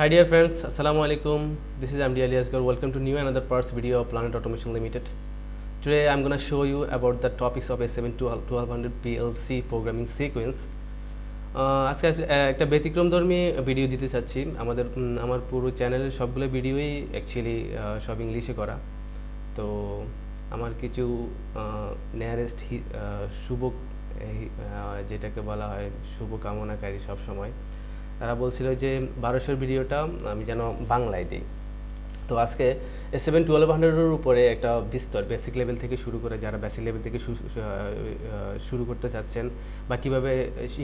Hi dear friends, Assalamu alaikum. This is MD Ali Asgar. Welcome to new another parts video of Planet Automation Limited. Today I'm to show you about the topics of A7 1200 PLC programming sequence. আজকে একটা ব্যতিক্রমধর্মী video দিতে চাচ্ছি আমাদের আমার পুরো চ্যানেলের সবগুলো ভিডিওই অ্যাকচুয়ালি সব ইংলিশে করা তো আমার কিছু নিয়ারেস্ট শুভ যেটাকে বলা হয় শুভ কামনাকারী সব সময় তারা বলছিল যে বারোশোর ভিডিওটা আমি যেন বাংলায় দিই। তো আজকে সেভেন টুয়েলভ হান্ড্রেডের উপরে একটা বিস্তর বেসিক লেভেল থেকে শুরু করে যারা বেসিক লেভেল থেকে শুরু করতে চাচ্ছেন বা কীভাবে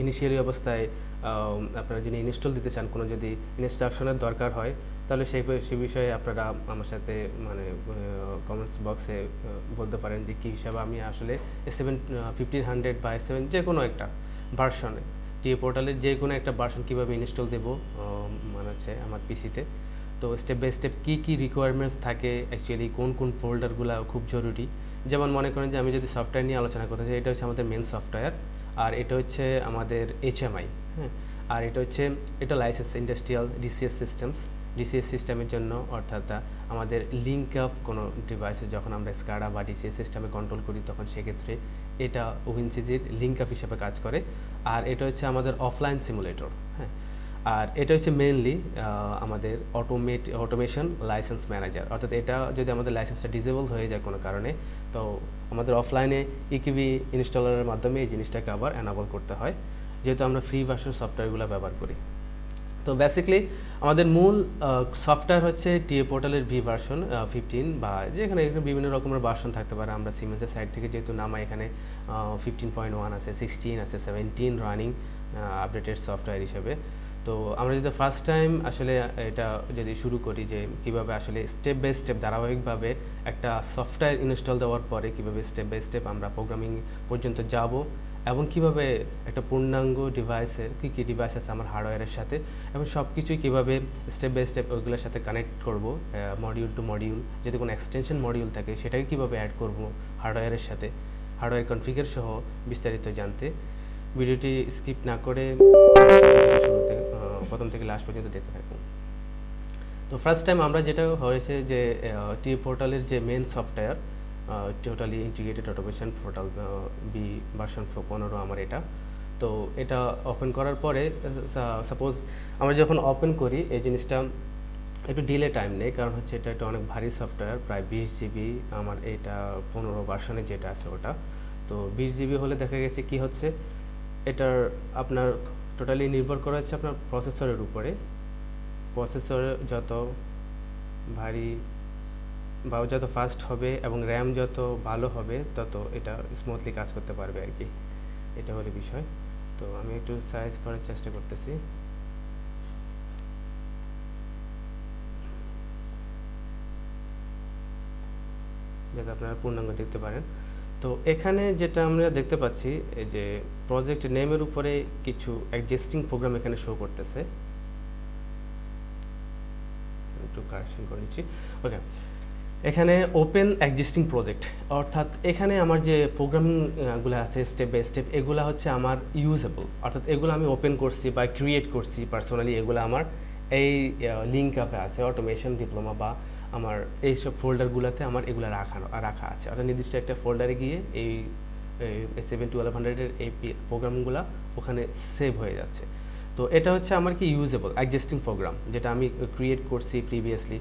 ইনিশিয়ালি অবস্থায় আপনারা যদি ইনস্টল দিতে চান, কোনো যদি ইনস্ট্রাকশনের দরকার হয়, তাহলে সেই সে বিষয়ে আপনারা আমার সাথে মানে কমেন্টস বক্সে বলতে পারেন যে কী হিসাবে আমি আসলে সেভেন ফিফটিন হান্ড্রেড বা সেভেন যে কোনো একটা ভার্সনে টিএ পোর্টালের যে কোনো একটা ভার্সন কীভাবে ইনস্টল দেবো মানে হচ্ছে আমার পিসিতে তো। স্টেপ বাই স্টেপ কী কী রিকোয়ারমেন্টস থাকে অ্যাকচুয়ালি কোন কোন ফোল্ডারগুলো খুব জরুরি? যেমন মনে করেন যে আমি যদি সফটওয়্যার নিয়ে আলোচনা করতে চাই, এটা হচ্ছে আমাদের মেন সফটওয়্যার আর এটা হচ্ছে আমাদের এইচএমআই হ্যাঁ? আর এটা হচ্ছে, এটা licence industrial DCS systems DCS সিস্টেমের জন্য অর্থাৎ আমাদের লিঙ্ক আপ কোনো ডিভাইসে যখন আমরা স্কাডা বা ডিসিএস সিস্টেমে কন্ট্রোল করি, তখন সেক্ষেত্রে এটা উইনসিজির লিঙ্ক আপ হিসেবে কাজ করে। আর এটা হচ্ছে আমাদের অফলাইন সিমুলেটর হ্যাঁ। আর এটা হচ্ছে মেনলি আমাদের অটোমেট অটোমেশন লাইসেন্স ম্যানেজার অর্থাৎ এটা যদি আমাদের লাইসেন্সটা ডিসেবল হয়ে যায় কোনো কারণে, তো আমাদের অফলাইনে ইকিবি ইনস্টলারের মাধ্যমে এই জিনিসটাকে আবার অ্যানাবল করতে হয়। যেহেতু আমরা ফ্রি ভার্সন সফটওয়্যারগুলো ব্যবহার করি। তো বেসিক্যালি আমাদের মূল সফটওয়্যার হচ্ছে টিএ পোর্টালের ভি ভার্সন ফিফটিন বা যেখানে এখানে বিভিন্ন রকমের ভার্সন থাকতে পারে। আমরা সিমেন্সের সাইড থেকে যেহেতু নামা এখানে ফিফটিন পয়েন্ট ওয়ান আছে সিক্সটিন আছে সেভেন্টিন রানিং আপডেটেড সফটওয়্যার হিসেবে। তো আমরা যদি ফার্স্ট টাইম আসলে এটা যদি শুরু করি যে কীভাবে আসলে স্টেপ বাই স্টেপ ধারাবাহিকভাবে একটা সফটওয়্যার ইনস্টল দেওয়ার পরে কীভাবে স্টেপ বাই স্টেপ আমরা প্রোগ্রামিং পর্যন্ত যাব এবং কীভাবে একটা পূর্ণাঙ্গ ডিভাইসের কী কী ডিভাইস আছে আমার হার্ডওয়্যারের সাথে, এবং সব কিছুই কীভাবে স্টেপ বাই স্টেপ ওইগুলোর সাথে কানেক্ট করব মডিউল টু মডিউল যদি কোনো এক্সটেনশন মডিউল থাকে, সেটাকে কীভাবে অ্যাড করব হার্ডওয়্যারের সাথে হার্ডওয়্যার কনফিগার সহ বিস্তারিত জানতে। ভিডিওটি স্কিপ না করে প্রথম থেকে লাস্ট পর্যন্ত দেখতে থাকুন। তো ফার্স্ট টাইম আমরা যেটা হয়েছে যে টি পোর্টালের যে main software totally integrated automation portal V version পনেরো আমার এটা। তো এটা ওপেন করার পরে সাপোজ আমরা যখন ওপেন করি, এই জিনিসটা একটু ডিলে টাইম নেই, কারণ হচ্ছে এটা একটা অনেক ভারী সফটওয়্যার প্রায় বিশ জিবি আমার এটা পনেরো ভার্সনে যেটা আছে ওটা। তো বিশ জিবি হলে দেখা গেছে কি হচ্ছে, এটার আপনার টোটালি নির্ভর করা হচ্ছে আপনার প্রসেসরের উপরে। প্রসেসর যত ভারী বা যত ফাস্ট হবে এবং র্যাম যত ভালো হবে, তত এটা স্মুথলি কাজ করতে পারবে আর কি। এটা হলো বিষয়। তো আমি একটু সাইজ করার চেষ্টা করতেছি। যাতে আপনারা পূর্ণাঙ্গ দেখতে পারেন। তো এখানে যেটা আমরা দেখতে পাচ্ছি যে প্রজেক্ট নেমের উপরে কিছু অ্যাডজাস্টিং প্রোগ্রাম এখানে শো করতেছে। একটু কারেকশন করে নিচ্ছি। ওকে এখানে ওপেন এক্সিস্টিং প্রজেক্ট অর্থাৎ এখানে আমার যে প্রোগ্রামিংগুলো আছে স্টেপ বাই স্টেপ এগুলো হচ্ছে আমার ইউজেবল অর্থাৎ এগুলো আমি ওপেন করছি বা ক্রিয়েট করছি পার্সোনালি এগুলো আমার এই লিঙ্ক আপে আছে অটোমেশন ডিপ্লোমা বা আমার এইসব ফোল্ডারগুলোতে আমার এগুলো রাখা রাখা আছে। অর্থাৎ নির্দিষ্ট একটা ফোল্ডারে গিয়ে এই সেভেন টুয়েলভ হান্ড্রেডের এই প্রোগ্রামগুলো ওখানে সেভ হয়ে যাচ্ছে। তো এটা হচ্ছে আমার কি ইউজেবল এক্সিস্টিং প্রোগ্রাম যেটা আমি ক্রিয়েট করছি প্রিভিয়াসলি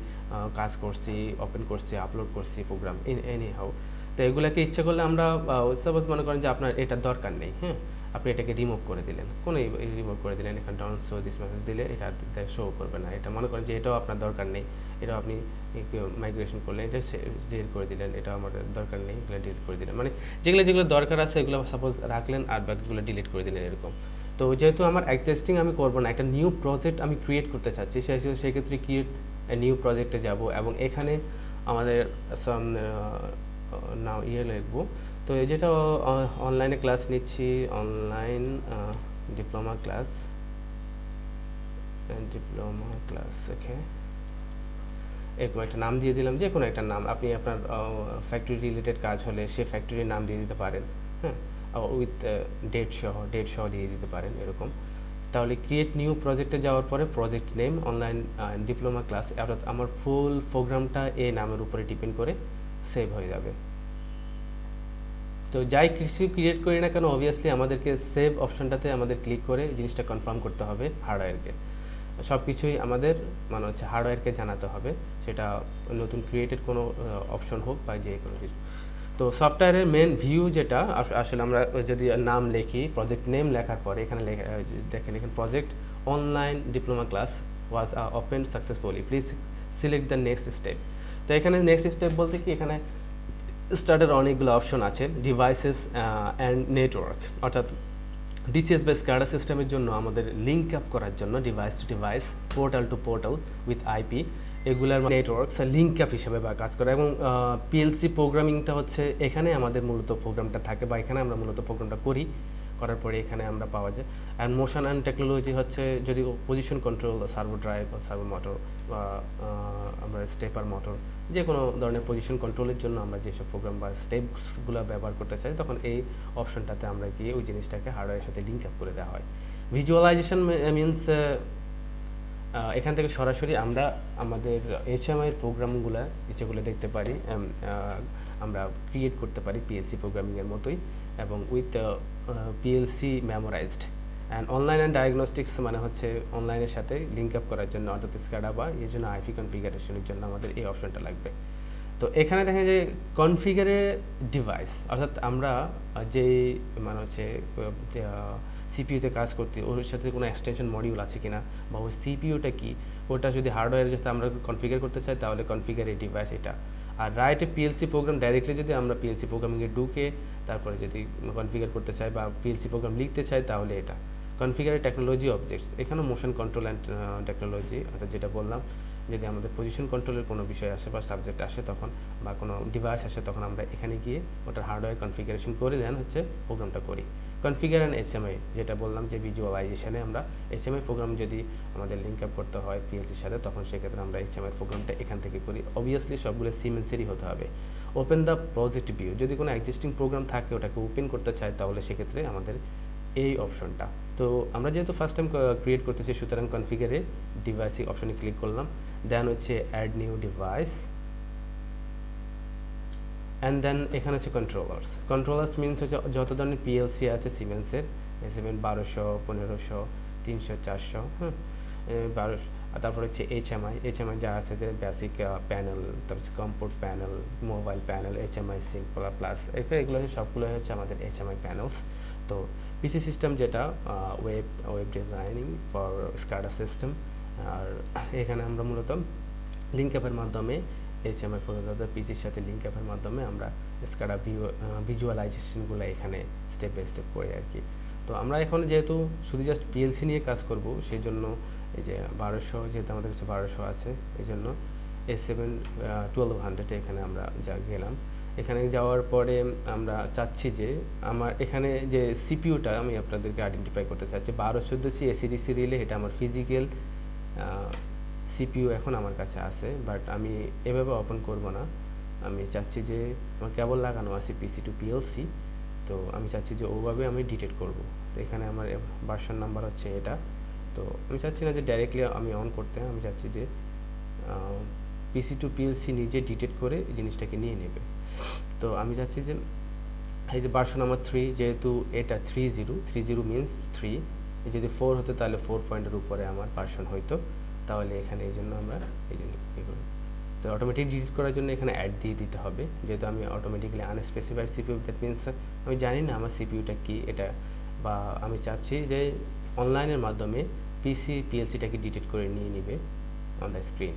কাজ করছি ওপেন করছি আপলোড করছি প্রোগ্রাম ইন এনি হাউ তো এগুলাকে ইচ্ছে করলে আমরা সাপোজ মনে করেন যে আপনার এটা দরকার নেই হ্যাঁ? আপনি এটাকে রিমুভ করে দিলেন, কোনো রিমুভ করে দিলেন, এখানে ডাউন শো দিস মেসেজ দিলে এটা শো করবে না। এটা মনে করেন যে এটাও আপনার দরকার নেই, এটাও আপনি মাইগ্রেশন করলেন, এটা ডিলিট করে দিলেন এটা আমাদের দরকার নেই, এগুলো ডিলিট করে দিলেন। মানে যেগুলো যেগুলো দরকার আছে, এগুলো সাপোজ রাখলেন আর বাকিগুলো ডিলিট করে দিলেন, এরকম। তো যেহেতু আমার অ্যাডজাস্টিং আমি করব না, একটা নিউ প্রজেক্ট আমি ক্রিয়েট করতে চাচ্ছি সেক্ষেত্রে ক্রিয়েট নিউ প্রজেক্টে যাব এবং এখানে আমাদের নাও ইয়ে লিখব। তো যেটা অনলাইনে ক্লাস নিচ্ছি online diploma class diploma class okay এরকম একটা নাম দিয়ে দিলাম যে কোনো একটা নাম, আপনি আপনার ফ্যাক্টরি রিলেটেড কাজ হলে সে ফ্যাক্টরির নাম দিয়ে দিতে পারেন হ্যাঁ। উইথ ডেট সহ ডেট সহ দিয়ে দিতে পারেন এরকম। তাহলে ক্রিয়েট নিউ প্রজেক্টে যাওয়ার পরে project name online diploma class অর্থাৎ আমার ফুল প্রোগ্রামটা এ নামের উপরে ডিপেন্ড করে সেভ হয়ে যাবে। তো যাই কিছু ক্রিয়েট করি না কেন অবভিয়াসলি আমাদেরকে সেভ অপশনটাতে আমাদের ক্লিক করে জিনিসটা কনফার্ম করতে হবে হার্ডওয়্যারকে সব কিছুই আমাদের মানে হচ্ছে হার্ডওয়্যারকে জানাতে হবে। সেটা নতুন ক্রিয়েটেড কোনো অপশন হোক বা যে কোনো কিছু। তো সফটওয়্যারের মেন ভিউ যেটা আসলে আমরা যদি নাম লিখি প্রজেক্ট নেম লেখার পরে, এখানে দেখেন, এখানে project online diploma class was open successfully please select the next step তো এখানে নেক্সট স্টেপ বলতে কি, এখানে স্টার্টের অনেকগুলো অপশন আছে ডিভাইসেস অ্যান্ড নেটওয়ার্ক অর্থাৎ ডিসিএস বা স্ক্যাডা সিস্টেমের জন্য আমাদের লিঙ্ক আপ করার জন্য device to device portal to portal with IP এগুলার নেটওয়ার্কস লিঙ্ক অ্যাপ হিসেবে বা কাজ করে। এবং পিএলসি প্রোগ্রামিংটা হচ্ছে এখানে আমাদের মূলত প্রোগ্রামটা থাকে বা এখানে আমরা মূলত প্রোগ্রামটা করি। করার পরে এখানে আমরা পাওয়া যায়। অ্যান্ড মোশন অ্যান্ড টেকনোলজি হচ্ছে যদি পজিশন কন্ট্রোল সার্ভো ড্রাইভ বা সার্ভো মোটর বা আমরা স্টেপার মোটর যে কোনো ধরনের পজিশন কন্ট্রোলের জন্য আমরা যেসব প্রোগ্রাম বা স্টেপসগুলো ব্যবহার করতে চাই, তখন এই অপশনটাতে আমরা গিয়ে ওই জিনিসটাকে হার্ডওয়্যারের সাথে লিঙ্ক আপ করে দেওয়া হয়। ভিজুয়ালাইজেশন মিনস এখান থেকে সরাসরি আমরা আমাদের এইচএমআইয়ের প্রোগ্রামগুলো, যেগুলো দেখতে পারি আমরা ক্রিয়েট করতে পারি পিএলসি প্রোগ্রামিংয়ের মতোই এবং with PLC memorised and online and diagnostics মানে হচ্ছে অনলাইনের সাথে লিঙ্ক আপ করার জন্য, অর্থাৎ স্ক্যাডা বা এই জন্য আইপি কনফিগারেশনের জন্য আমাদের এই অপশনটা লাগবে। তো এখানে দেখা যায় কনফিগারে ডিভাইস অর্থাৎ আমরা যে মানে হচ্ছে সিপিইউতে কাজ করতে, ওর সাথে কোনো এক্সটেনশন মডিউল আছে কিনা, বা ওই সিপিইউটা কি? ওটা যদি হার্ডওয়্যারে যাতে আমরা কনফিগার করতে চাই, তাহলে কনফিগার এই ডিভাইস এটা। আর রাইটে পিএলসি প্রোগ্রাম ডাইরেক্টলি যদি আমরা পিএলসি প্রোগ্রামিংয়ে ঢুকে, তারপরে যদি কনফিগার করতে চাই বা পিএলসি প্রোগ্রাম লিখতে চাই, তাহলে এটা। কনফিগারে টেকনোলজি অবজেক্টস এখানে মোশন কন্ট্রোল অ্যান্ড টেকনোলজি অর্থাৎ যেটা বললাম যদি আমাদের পজিশন কন্ট্রোলের কোনো বিষয় আসে বা সাবজেক্ট আসে তখন বা কোনো ডিভাইস আসে তখন আমরা এখানে গিয়ে ওটার হার্ডওয়্যার কনফিগারেশন করে দেন, হচ্ছে প্রোগ্রামটা করি। কনফিগার অ্যান্ড এইচএমআই যেটা বললাম যে ভিজুয়ালাইজেশনে আমরা এইচএমআই প্রোগ্রাম যদি আমাদের লিঙ্ক আপ করতে হয় পিএলসির সাথে, তখন সেক্ষেত্রে আমরা এইচএমআই প্রোগ্রামটা এখান থেকে করি। অবভিয়াসলি সবগুলো সিমেন্সেরই হতে হবে। ওপেন দ্য প্রজেক্ট ভিউ যদি কোনো এক্সিস্টিং প্রোগ্রাম থাকে, ওটাকে ওপেন করতে চাই তাহলে সেক্ষেত্রে আমাদের এই অপশনটা তো আমরা যেহেতু ফার্স্ট টাইম ক্রিয়েট করতেছি, সুতরাং কনফিগারে ডিভাইসি অপশনে ক্লিক করলাম। দেন হচ্ছে add new device and then এখানে হচ্ছে কন্ট্রোলার্স কন্ট্রোলার্স মিনস হচ্ছে যত ধরনের পিএলসি আছে সিমেন্সের সিমেন্ট বারোশো, পনেরোশো, তিনশো, চারশো হ্যাঁ তারপর হচ্ছে এইচএমআই এইচএমআই যা আছে যে বেসিক প্যানেল তারপর comfort panel mobile panel HMI simple plus এগুলো সবগুলো হচ্ছে আমাদের এইচএমআই প্যানেলস তো পিসি সিস্টেম যেটা web web designing for SCADA system আর এখানে আমরা মূলত লিঙ্ক অ্যাপের মাধ্যমে এইচএমআই প্রযোজ্য পিসির সাথে লিঙ্ক অ্যাপের মাধ্যমে আমরা স্কাডা ভিজুয়ালাইজেশনগুলো এখানে স্টেপ বাই স্টেপ করি আর কি। তো আমরা এখন যেহেতু শুধু জাস্ট পিএলসি নিয়ে কাজ করব সেই জন্য এই যে বারোশো, যেহেতু আমাদের কাছে বারোশো আছে এই জন্য এস সেভেন টুয়েলভ হান্ড্রেডে এখানে আমরা যা গেলাম। এখানে যাওয়ার পরে আমরা চাচ্ছি যে আমার এখানে যে সিপিউটা আমি আপনাদেরকে আইডেন্টিফাই করতে চাচ্ছি। বারো চোদ্দ সি এসিডিসি রিলে এটা আমার ফিজিক্যাল সিপিইউ এখন আমার কাছে আছে বাট আমি এভাবে ওপেন করব না। আমি চাচ্ছি যে আমার কেবল লাগানো আছে পিসি টু পিএলসি তো আমি চাচ্ছি যে ওভাবে আমি ডিটেক্ট করব। তো এখানে আমার ভার্সন নাম্বার হচ্ছে এটা। তো আমি চাচ্ছি না যে ডাইরেক্টলি আমি অন করতে, আমি চাচ্ছি যে পিসি টু পিএলসি নিজে ডিটেক্ট করে জিনিসটাকে নিয়ে নেবে। তো আমি চাচ্ছি যে, এই যে ভার্সন নাম্বার থ্রি যেহেতু এটা three zero three zero means three যদি ফোর হতো তাহলে ফোর পয়েন্টের উপরে আমার পার্সন হইতো। তাহলে এখানে এই জন্য আমরা এই জন্য তো অটোমেটিক ডিলিট করার জন্য এখানে অ্যাড দিয়ে দিতে হবে। যেহেতু আমি automatically unspecified CPU that means আমি জানি না আমার সিপিউটা কি এটা, বা আমি চাচ্ছি যে অনলাইনের মাধ্যমে পিসি পিএলসিটাকে ডিটেক্ট করে নিয়ে নেবে অন দ্য স্ক্রিন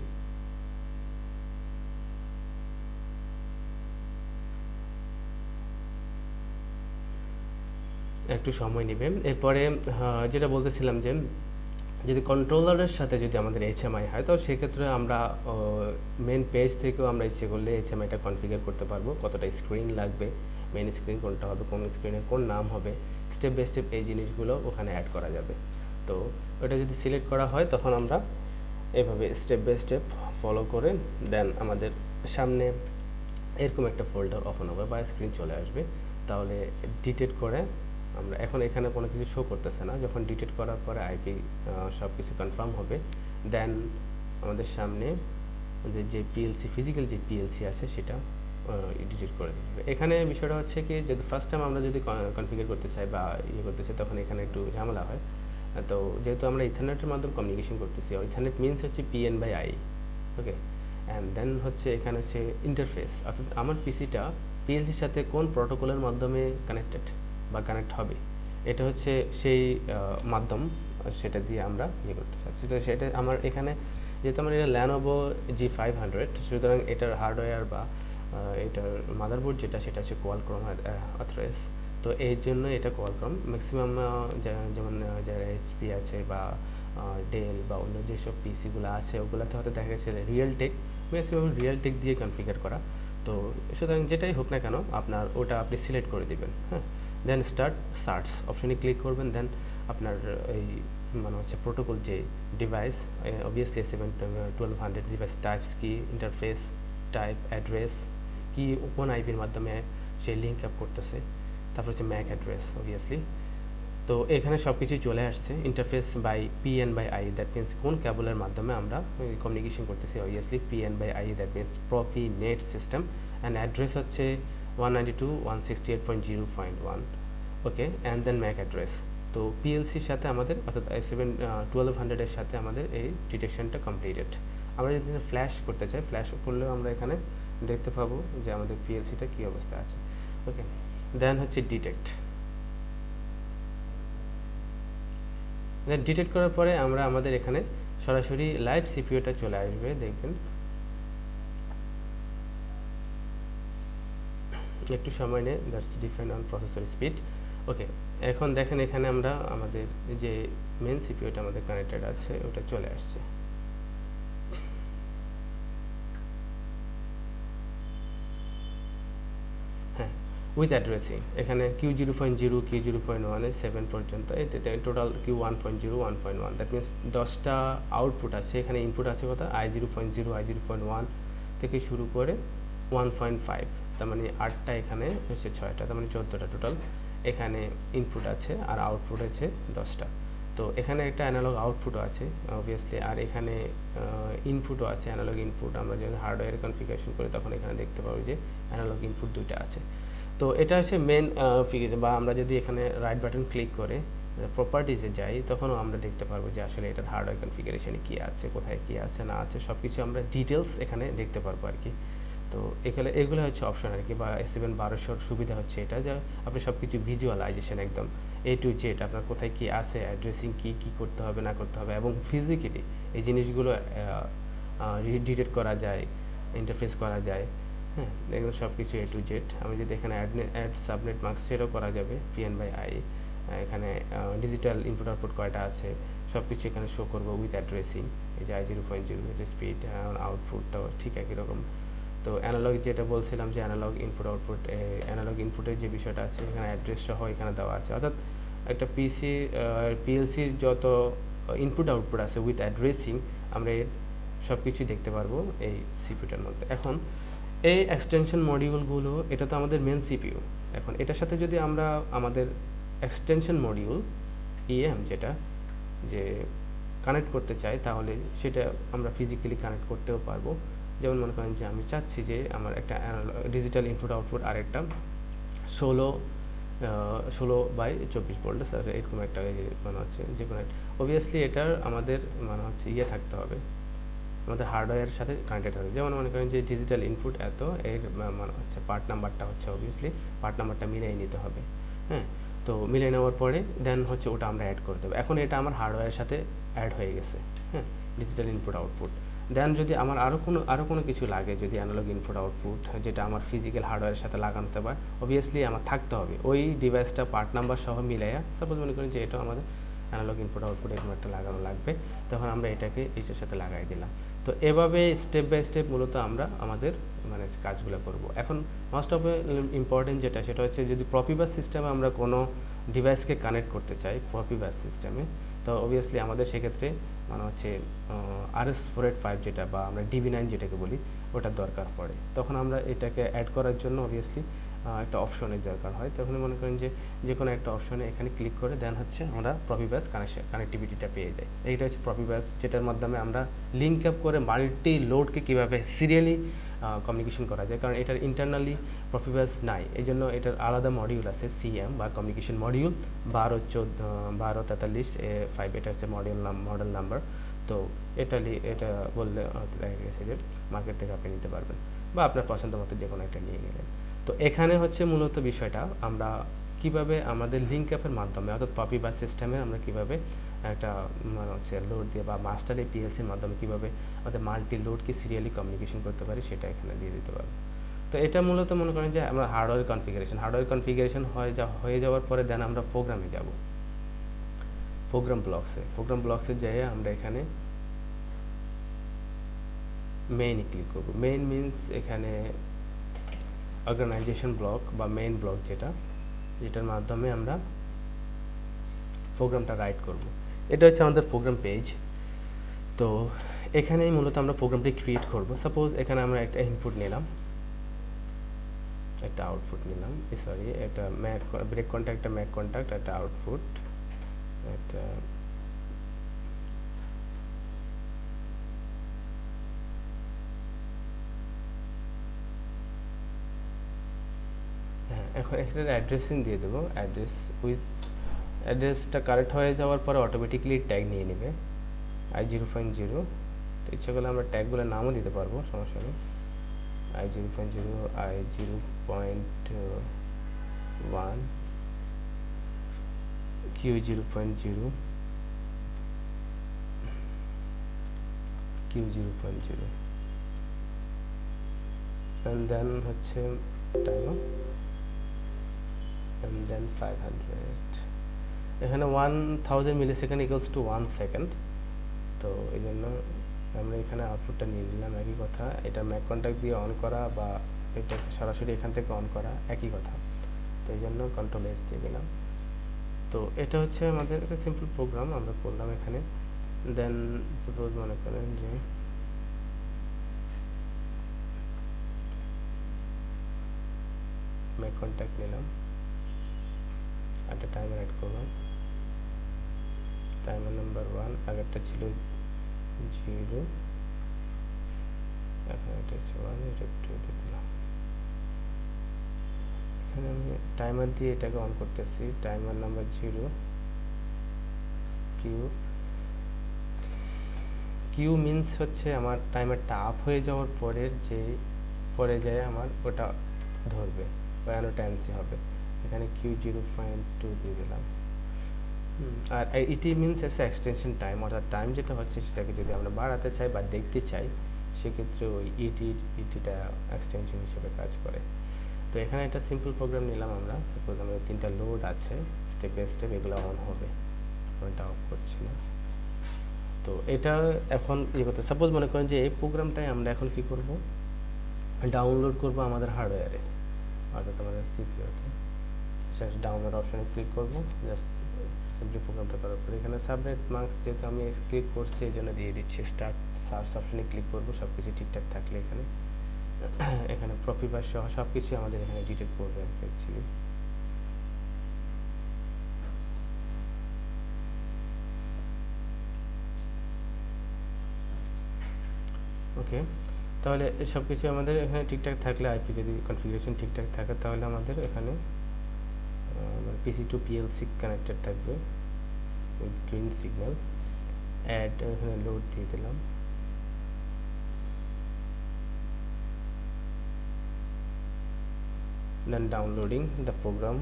একটু সময় নেবে। এরপরে যেটা বলতেছিলাম যে, যদি কন্ট্রোলারের সাথে যদি আমাদের এইচএমআই হয়, তো সেক্ষেত্রে আমরা মেন পেজ থেকেও আমরা ইচ্ছে করলে এইচএমআইটা কনফিগার করতে পারব। কতটা স্ক্রিন লাগবে মেন স্ক্রিন কোনটা হবে, কোন স্ক্রিনের কোন নাম হবে স্টেপ বাই স্টেপ এই জিনিসগুলো ওখানে অ্যাড করা যাবে। তো ওটা যদি সিলেক্ট করা হয়, তখন আমরা এভাবে স্টেপ বাই স্টেপ ফলো করে দেন আমাদের সামনে এরকম একটা ফোল্ডার ওপেন হবে বা স্ক্রিন চলে আসবে। তাহলে ডিটেক্ট করে আমরা এখন এখানে কোনো কিছু শো করতেছে না। যখন ডিটেক্ট করার পরে আইপি সব কিছু কনফার্ম হবে। দেন আমাদের সামনে আমাদের যে পিএলসি ফিজিক্যাল যে পিএলসি আছে সেটা ডিটেক্ট করে দেবে। এখানে বিষয়টা হচ্ছে কি যদি ফার্স্ট টাইম আমরা যদি কনফিগার করতে চাই বা ইয়ে করতে চাই, তখন এখানে একটু ঝামেলা হয়। তো যেহেতু আমরা ইথারনেটের মাধ্যমে কমিউনিকেশন করতেছি ইথারনেট মিনস হচ্ছে PN by I okay and then হচ্ছে এখানে হচ্ছে ইন্টারফেস অর্থাৎ আমার পিসিটা পিএলসির সাথে কোন প্রোটোকলের মাধ্যমে কানেক্টেড বা কানেক্ট হবে। এটা হচ্ছে সেই মাধ্যম, সেটা দিয়ে আমরা ইয়ে করতে চাচ্ছি। তো সেটা আমার এখানে, যেহেতু আমার এটা ল্যানোভো জি ফাইভ হান্ড্রেড সুতরাং এটার হার্ডওয়্যার বা এটার মাদারবোর্ড যেটা, সেটা হচ্ছে কোয়ালক্রম অথরাইজ তো এই জন্য এটা কোয়ালক্রম ম্যাক্সিমাম যেমন যারা এইচপি আছে বা ডেল বা অন্য যেসব পিসিগুলো আছে, ওগুলোতে হয়তো দেখা গেছে real tech maximum real tech দিয়ে কনফিগার করা। তো সুতরাং যেটাই হোক না কেন, আপনার ওটা আপনি সিলেক্ট করে দিবেন হ্যাঁ। দেন স্টার্ট সার্চ অপশনে ক্লিক করবেন দেন আপনার এই মানে হচ্ছে প্রোটোকল যে device obviously seven twelve hundred device types কি ইন্টারফেস টাইপ অ্যাড্রেস কি কোন আইপির মাধ্যমে সে লিঙ্ক আপ করতেছে। তারপর হচ্ছে ম্যাক অ্যাড্রেস অবভিয়াসলি তো এখানে সব কিছুই চলে আসছে interface by PN by I that means কোন ক্যাবলের মাধ্যমে আমরা কমিউনিকেশন করতেছি obviously PN by I that means Profinet system and address হচ্ছে one ninety two one sixty eight point zero point one okay and then MAC address তো পিএলসির সাথে আমাদের, অর্থাৎ সেভেন টুয়েলভ হান্ড্রেডের সাথে আমাদের এই ডিটেকশনটা কমপ্লিটেড আমরা যদি ফ্ল্যাশ করতে চাই ফ্ল্যাশ করলেও আমরা এখানে দেখতে পাবো যে আমাদের পিএলসিটা কী অবস্থা আছে। ওকে দেন হচ্ছে ডিটেক্ট দেন ডিটেক্ট করার পরে আমরা আমাদের এখানে সরাসরি লাইভ সিপিওটা চলে আসবে, দেখবেন। একটু সময় নেই that's depend on processor speed okay এখন দেখেন এখানে আমরা আমাদের যে মেন সিপিওটা আমাদের কানেক্টেড আছে, ওটা চলে আসছে। হ্যাঁ উইথ অ্যাড্রেসিং এখানে Q zero point zero Q zero point ওয়ানে সেভেন পর্যন্ত এটা total Q one point zero one point one that means দশটা আউটপুট আছে। এখানে ইনপুট আছে কথা I zero point zero I zero point one থেকে শুরু করে ওয়ান পয়েন্ট ফাইভ তার মানে আটটা এখানে হচ্ছে ছয়টা তার মানে চোদ্দোটা টোটাল এখানে ইনপুট আছে আর আউটপুট আছে দশটা। তো এখানে একটা অ্যানালগ আউটপুটও আছে অবভিয়াসলি আর এখানে ইনপুটও আছে অ্যানালগ ইনপুট আমরা যখন হার্ডওয়্যার কনফিগারেশন করি, তখন এখানে দেখতে পাবো যে অ্যানালগ ইনপুট দুইটা আছে। তো এটা হচ্ছে মেন ফিগার বা আমরা যদি এখানে রাইট বাটন ক্লিক করে প্রপার্টিজে যাই, তখনও আমরা দেখতে পারব যে আসলে এটার হার্ডওয়্যার কনফিগারেশনে কী আছে, কোথায় কী আছে, না আছে সব কিছু আমরা ডিটেলস এখানে দেখতে পারব আর কি। তো এখানে এগুলো হচ্ছে অপশন আর কি, বা সেভেন বারোশোর সুবিধা হচ্ছে এটা যে আপনি সব কিছু ভিজুয়ালাইজেশন একদম এ টু জেড আপনার কোথায় কী আছে অ্যাড্রেসিং কী কী করতে হবে, না করতে হবে এবং ফিজিক্যালি এই জিনিসগুলো ডিটেক্ট করা যায় ইন্টারফেস করা যায় হ্যাঁ এগুলো সব কিছু এ টু জেড আমি যদি এখানে অ্যাড অ্যাড সাবনেট মার্কস সেটাও করা যাবে পিএন বাই আই এখানে ডিজিটাল ইনপুট আউটপুট কয়টা আছে সব কিছু এখানে শো করব উইথ অ্যাড্রেসিং এই যে I zero point zero speed আউটপুটটাও ঠিক একই রকম। তো অ্যানালগ যেটা বলছিলাম যে অ্যানালগ ইনপুট আউটপুট অ্যানালগ ইনপুটের যে বিষয়টা আছে, এখানে অ্যাড্রেস সহ এখানে দেওয়া আছে। অর্থাৎ একটা পিসি পিএলসির যত ইনপুট আউটপুট আছে উইথ অ্যাড্রেসিং আমরা এর সব কিছুই দেখতে পারব এই সিপিউটার মধ্যে। এখন, এই এক্সটেনশন মডিউলগুলো এটা তো আমাদের মেন সিপিইউ এখন এটার সাথে যদি আমরা আমাদের এক্সটেনশন মডিউল ইএম যেটা, যে কানেক্ট করতে চাই, তাহলে সেটা আমরা ফিজিক্যালি কানেক্ট করতেও পারব। যেমন মনে করেন যে আমি চাচ্ছি যে আমার একটা ডিজিটাল ইনপুট আউটপুট আর একটা ষোলো ষোলো বাই চব্বিশ ভোল্ট, স্যার, এরকম একটা মানে হচ্ছে যে কোনো অবভিয়াসলি এটার আমাদের মানে হচ্ছে ইয়ে থাকতে হবে, আমাদের হার্ডওয়্যারের সাথে কানেক্টেড হবে। যেমন মনে করেন যে ডিজিটাল ইনপুট এত, এর মানে হচ্ছে পার্ট নাম্বারটা হচ্ছে অবভিয়াসলি পার্ট নাম্বারটা মিলিয়ে নিতে হবে হ্যাঁ? তো মিলিয়ে নেওয়ার পরে দেন হচ্ছে ওটা আমরা অ্যাড করে দেবো। এখন এটা আমার হার্ডওয়্যারের সাথে অ্যাড হয়ে গেছে হ্যাঁ? ডিজিটাল ইনপুট আউটপুট দেন যদি আমার আরও কোনো আরও কোনো কিছু লাগে, যদি অ্যানালগ ইনপুট আউটপুট যেটা আমার ফিজিক্যাল হার্ডওয়্যারের সাথে লাগানো হতে পারে অবভিয়াসলি আমার থাকতে হবে। ওই ডিভাইসটা পার্ট নাম্বার সহ মিলাইয়া সাপোজ মনে করেন যে এটা আমাদের অ্যানালগ ইনপুট আউটপুট এরকম একটা লাগানো লাগবে, তখন আমরা এটাকে এটার সাথে লাগাই দিলাম। তো এভাবে স্টেপ বাই স্টেপ মূলত আমরা আমাদের মানে কাজগুলো করব। এখন মোস্ট অফ ইম্পর্টেন্ট যেটা, সেটা হচ্ছে যদি প্রপিবাস সিস্টেমে আমরা কোনো ডিভাইসকে কানেক্ট করতে চাই প্রপিবাস সিস্টেমে তো অবভিয়াসলি আমাদের সেক্ষেত্রে মানে হচ্ছে আরএস ফোর এইট ফাইভ যেটা বা আমরা ডিবি নাইন যেটাকে বলি, ওটার দরকার পড়ে। তখন আমরা এটাকে অ্যাড করার জন্য অবভিয়াসলি একটা অপশনের দরকার হয়। তখন মনে করেন যে যে কোনো একটা অপশনে এখানে ক্লিক করে দেন হচ্ছে আমরা প্রফিব্যাস কানেকশন কানেক্টিভিটিটা পেয়ে যাই। এইটা হচ্ছে প্রফিব্যাস যেটার মাধ্যমে আমরা লিঙ্ক আপ করে মাল্টি লোডকে কীভাবে সিরিয়ালি কমিউনিকেশন করা যায়। কারণ এটার ইন্টারনালি প্রফিব্যাস নাই। এই জন্য এটার আলাদা মডিউল আছে সিএম বা কমিউনিকেশন মডিউল বারো চোদ্দ, বারো তেতাল্লিশ, এ ফাইভ এটা হচ্ছে মডিউল নাম মডেল নাম্বার তো এটা এটা বললে দেখা গেছে যে মার্কেট থেকে আপনি নিতে পারবেন বা আপনার পছন্দ মতো যে কোনো একটা নিয়ে নিলেন তো এখানে হচ্ছে মূলত বিষয়টা, আমরা কীভাবে আমাদের লিঙ্ক অ্যাপের মাধ্যমে, অর্থাৎ পপি বা সিস্টেমে আমরা কীভাবে একটা মানে হচ্ছে লোড দিয়ে বা মাস্টার পিএলসির মাধ্যমে কীভাবে আমাদের মাল্টি লোডকে সিরিয়ালি কমিউনিকেশন করতে পারি সেটা এখানে দিয়ে দিতে পারব। তো এটা মূলত মনে করেন যে আমরা হার্ডওয়্যার কনফিগারেশন হার্ডওয়্যার কনফিগারেশন হয়ে যা, হয়ে যাওয়ার পরে দেন আমরা প্রোগ্রামে যাব। প্রোগ্রাম ব্লকসে প্রোগ্রাম ব্লকসে যেয়ে আমরা এখানে মেইনে ক্লিক করব। মেইন মিনস এখানে অর্গানাইজেশন ব্লক বা মেইন ব্লক যেটা, যেটার মাধ্যমে আমরা প্রোগ্রামটা রাইট করব। এটা হচ্ছে আমাদের প্রোগ্রাম পেজ তো এখানেই মূলত আমরা প্রোগ্রামটি ক্রিয়েট করব। সাপোজ এখানে আমরা একটা ইনপুট নিলাম। একটা আউটপুট নিলাম। সরি একটা ম্যাক ব্রেক কন্ট্যাক্ট একটা ম্যাক কন্ট্যাক্ট একটা আউটপুট একটা এখন এখানে অ্যাড্রেসিং দিয়ে দেবো। অ্যাড্রেস উইথ অ্যাড্রেসটা কারেক্ট হয়ে যাওয়ার পরে অটোমেটিকলি ট্যাগ নিয়ে নেবে আই জিরো পয়েন্ট জিরো তো ইচ্ছা করলে আমরা ট্যাগগুলোর নামও দিতে পারব, সমস্যা নেই। I zero point zero I zero point one Q zero point zero Q zero point zero and then হচ্ছে টাইম and then 500 এখানে 1000 millisecond equals to one second তো এই জন্য আমরা এখানে আউটপুটটা নিয়ে নিলাম, একই কথা। এটা ম্যাক কন্ট্যাক্ট দিয়ে অন করা বা এটা সরাসরি এখান থেকে অন করা, একই কথা। তো এই জন্য কন্ট্রোল এস দিয়ে দিলাম। তো এটা হচ্ছে আমাদের একটা সিম্পল প্রোগ্রাম আমরা করলাম এখানে। দেন সাপোজ মনে করেন যে ম্যাক কন্ট্যাক্ট নিলাম। একটা টাইমার অ্যাড করলাম টাইমার নাম্বার ওয়ান আগেরটা ছিল জিরো এখন এটা হচ্ছে ওয়ান এটা টু দিয়ে দিলাম। এখানে আমি টাইমার দিয়ে এটাকে অন করতেছি। Timer number zero Q Q means হচ্ছে আমার টাইমারটা আপ হয়ে যাওয়ার পরের যে, পরে যায় আমার ওটা ধরবে। বা অ্যানোট্যান্সি হবে। এখানে কিউ জিরো পয়েন্ট টু দিয়ে দিলাম। আর ET means as extension time অর্থাৎ টাইম যেটা হচ্ছে সেটাকে যদি আমরা বাড়াতে চাই বা দেখতে চাই, সেক্ষেত্রে ওই ইটি ইটিটা এক্সটেনশন হিসেবে কাজ করে। তো এখানে একটা সিম্পল প্রোগ্রাম নিলাম আমরা। সাপোজ আমাদের তিনটা লোড আছে স্টেপ বাই স্টেপ এগুলো অন হবে। এটা অফ করছি না। তো এটা এখন ইয়ে করতে সাপোজ মনে করেন যে এই প্রোগ্রামটাই আমরা এখন কি করব? ডাউনলোড করব আমাদের হার্ডওয়্যারে অর্থাৎ আমাদের সিপিওতে ডাউনলোড অপশানে ক্লিক করব। জাস্ট সিম্পলি প্রোগ্রামটা করার পরে এখানে সাবনেট মার্কস যেহেতু আমি ক্লিক করছি এই জন্য দিয়ে দিচ্ছি স্টার্ট সার্চ অপশানে ক্লিক করব সব কিছু ঠিকঠাক থাকলে এখানে। এখানে প্রফিবার সহ সব কিছু আমাদের এখানে ডিটেক্ট করবে আর কি ওকে তাহলে সব কিছু আমাদের এখানে ঠিকঠাক থাকলে আইপি যদি কনফিগারেশন ঠিকঠাক থাকে তাহলে আমাদের এখানে পিসি টু পিএলসি কানেক্টেড থাকবে উইথ গ্রিন সিগন্যাল অ্যাড এখানে লোড দিয়ে দিলাম। Then downloading the program.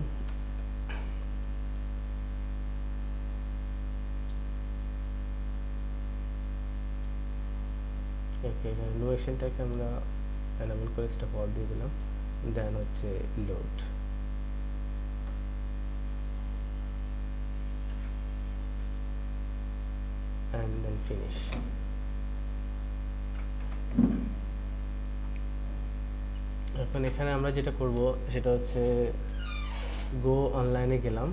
ওকে লোয়েশনটাকে আমরা এনেবল করে স্টপ অল দিয়ে দিলাম। দেন হচ্ছে লোড and then finish. এখন এখানে আমরা যেটা করব সেটা হচ্ছে গো অনলাইনে গেলাম।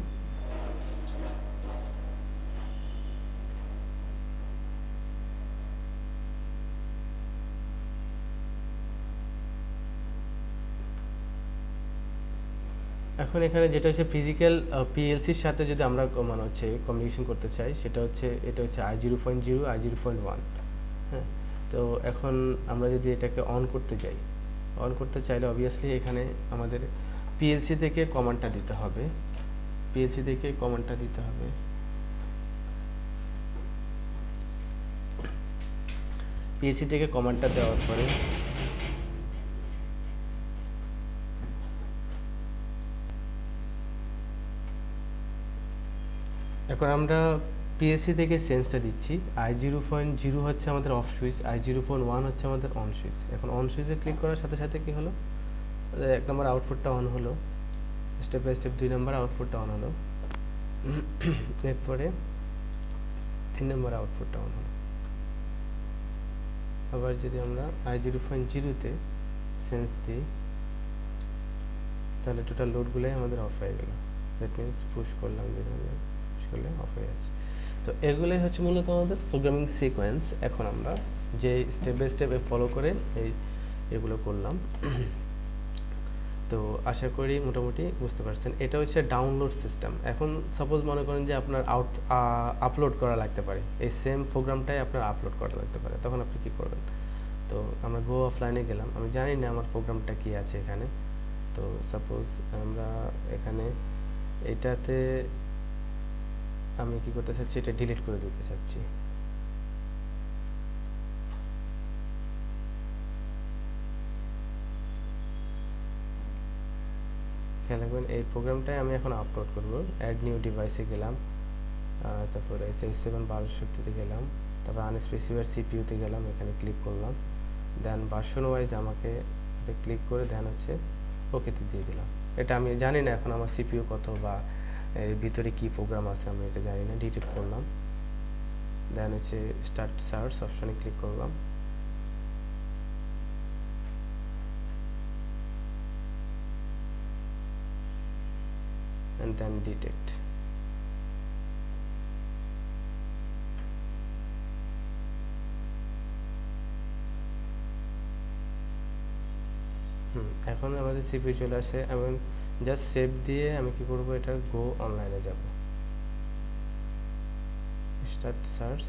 এখন এখানে যেটা হচ্ছে ফিজিক্যাল পিএলসির সাথে যদি আমরা মানে হচ্ছে কমিউনিকেশন করতে চাই, সেটা হচ্ছে, এটা হচ্ছে I zero point zero I zero point one হ্যাঁ? তো এখন আমরা যদি এটাকে অন করতে যাই অন করতে চাইলে অবভিয়াসলি এখানে আমাদের পিএলসি থেকে কমান্ডটা দিতে হবে। পিএলসি থেকে কমান্ডটা দিতে হবে। পিএলসি থেকে কমান্ডটা দেওয়ার পরে এখন আমরা পিএসসি থেকে সেন্সটা দিচ্ছি। আই জিরো পয়েন্ট জিরো হচ্ছে আমাদের off switch I zero point one হচ্ছে আমাদের অন সুইচ এখন অন সুইচে ক্লিক করার সাথে সাথে কি হলো? এক নম্বর আউটপুটটা অন হলো। স্টেপ বাই স্টেপ দুই নম্বর আউটপুটটা অন হলো। এরপরে তিন নম্বর আউটপুটটা অন হলো। আবার যদি আমরা আই জিরো পয়েন্ট জিরোতে সেন্স দিই, তাহলে টোটাল লোডগুলোই আমাদের অফ হয়ে গেল। দ্যাট মিনস পুশ করলাম পুশ করলে অফ হয়ে যাচ্ছে। তো এগুলোই হচ্ছে মূলত আমাদের প্রোগ্রামিং সিকোয়েন্স এখন আমরা যে স্টেপ বাই স্টেপে ফলো করে এই এগুলো করলাম। তো আশা করি মোটামুটি বুঝতে পারছেন। এটা হচ্ছে ডাউনলোড সিস্টেম এখন সাপোজ মনে করেন যে আপনার আউট আপলোড করা লাগতে পারে। এই সেম প্রোগ্রামটাই আপনার আপলোড করা লাগতে পারে। তখন আপনি কী করবেন? তো আমরা গো অফলাইনে গেলাম। আমি জানি না আমার প্রোগ্রামটা কী আছে এখানে। তো সাপোজ আমরা এখানে এটাতে আমি কি করতে চাচ্ছি? এটা ডিলিট করে দিতে চাচ্ছি। খেয়াল এই প্রোগ্রামটাই আমি এখন আপলোড করব। অ্যাড নিউ ডিভাইসে গেলাম তারপরে এইচ সেভেন বারোশোতে গেলাম, তারপর আনস্পেসিফাইড সিপিইউতে গেলাম, এখানে ক্লিক করলাম। দেন ভার্সন ওয়াইজ আমাকে ক্লিক করে দেন হচ্ছে ওকেতে দিয়ে দিলাম। এটা আমি জানি না এখন আমার সিপিউ কত বা এর ভিতরে কি প্রোগ্রাম আছে আমি এটা জানি না ডিটেক্ট করলাম। দেন হচ্ছে স্টার্ট সার্চ অপশনে ক্লিক করলাম। And then detect এখন আমাদের সিপি চলে আসে এবং জাস্ট সেভ দিয়ে আমি কি করব? এটা গো অনলাইনে যাব। Start search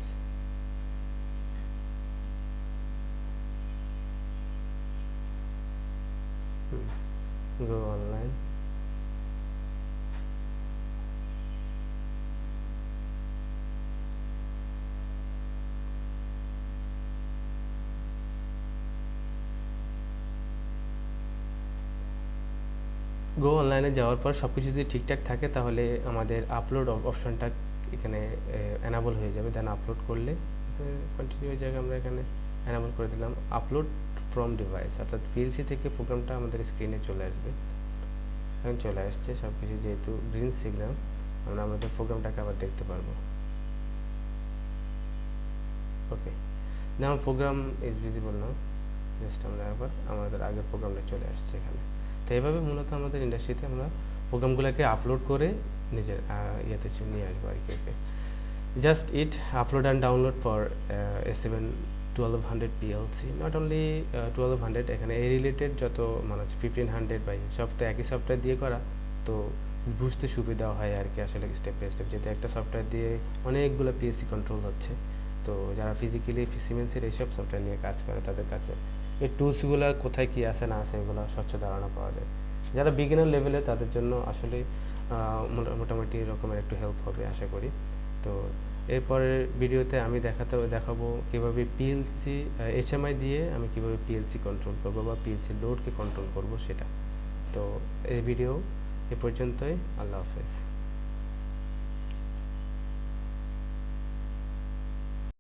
go online go অনলাইনে যাওয়ার পর সব কিছু যদি ঠিকঠাক থাকে, তাহলে আমাদের আপলোড অপশনটা এখানে অ্যানাবল হয়ে যাবে। দেন আপলোড করলে কন্টিনিউ জায়গায় আমরা এখানে। অ্যানাবল করে দিলাম। আপলোড ফ্রম ডিভাইস অর্থাৎ পিএলসি থেকে প্রোগ্রামটা আমাদের স্ক্রিনে চলে আসবে। এখন চলে আসছে সব কিছু যেহেতু গ্রিন সিগন্যাল আমরা আমাদের প্রোগ্রামটাকে আবার দেখতে পারব। ওকে যেমন program is visible now just আমরা আবার, আমাদের আগের প্রোগ্রামটা চলে আসছে এখানে। তো এইভাবে মূলত আমাদের ইন্ডাস্ট্রিতে আমরা প্রোগ্রামগুলোকে আপলোড করে নিজের ইয়েতে নিয়ে আসব আর কি okay just it upload and download for S seven twelve hundred PLC not only twelve hundred এখানে এই রিলেটেড যত মানে হচ্ছে ফিফটিন হান্ড্রেড বাই সব তো একই সফটওয়্যার দিয়ে করা, তো বুঝতে সুবিধা হয় আর কি আসলে স্টেপ বাই স্টেপ যেহেতু একটা সফটওয়্যার দিয়ে অনেকগুলো পিএসসি কন্ট্রোল হচ্ছে, তো যারা ফিজিক্যালি সিমেন্সের এইসব সফটওয়্যার নিয়ে কাজ করে তাদের কাছে এই টুলসগুলো কোথায় কি আছে, না আছে, এগুলো স্বচ্ছ ধারণা পাওয়া যায়। যারা বিগিনার লেভেলে তাদের জন্য আসলে মোটা- মোটামুটি রকমের একটু হেল্প হবে, আশা করি। তো, এরপরের ভিডিওতে আমি দেখাতে, দেখাবো কীভাবে পিএলসি এইচএমআই দিয়ে আমি কীভাবে পিএলসি কন্ট্রোল করব বা পিএলসি লোডকে কন্ট্রোল করব সেটা। তো, এই ভিডিও এ পর্যন্তই, আল্লাহ হাফেজ।